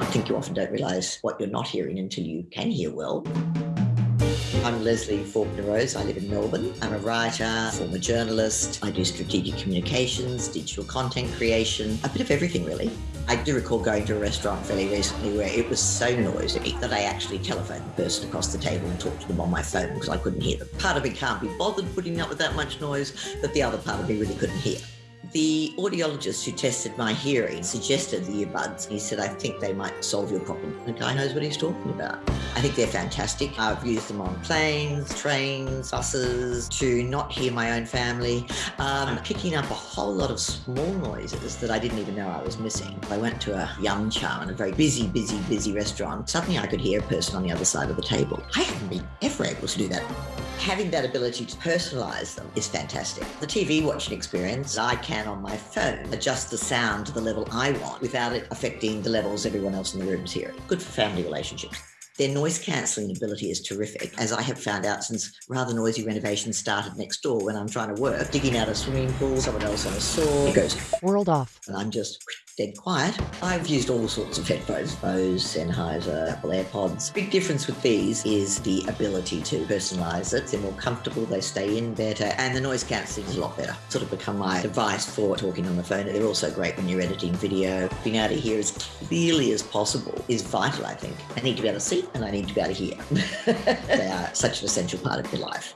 I think you often don't realise what you're not hearing until you can hear well. I'm Leslie Faulkner Rose. I live in Melbourne. I'm a writer, former journalist. I do strategic communications, digital content creation, a bit of everything really. I do recall going to a restaurant fairly recently where it was so noisy that I actually telephoned the person across the table and talked to them on my phone because I couldn't hear them. Part of me can't be bothered putting up with that much noise, but the other part of me really couldn't hear. The audiologist who tested my hearing suggested the earbuds. He said, I think they might solve your problem. The guy knows what he's talking about. I think they're fantastic. I've used them on planes, trains, buses to not hear my own family. Um, picking up a whole lot of small noises that I didn't even know I was missing. I went to a yum cha in a very busy, busy, busy restaurant. Suddenly I could hear a person on the other side of the table. I haven't been ever able to do that having that ability to personalize them is fantastic. The TV watching experience, I can on my phone adjust the sound to the level I want without it affecting the levels everyone else in the room is hearing. Good for family relationships. Their noise cancelling ability is terrific, as I have found out since rather noisy renovations started next door when I'm trying to work, digging out a swimming pool, someone else on a saw, it goes World off. and I'm just dead quiet. I've used all sorts of headphones, Bose, Sennheiser, Apple AirPods. Big difference with these is the ability to personalize it. They're more comfortable, they stay in better, and the noise cancelling is a lot better. Sort of become my device for talking on the phone. They're also great when you're editing video. Being able to hear as clearly as possible is vital, I think. I need to be able to see and I need to be able to hear. they are such an essential part of your life.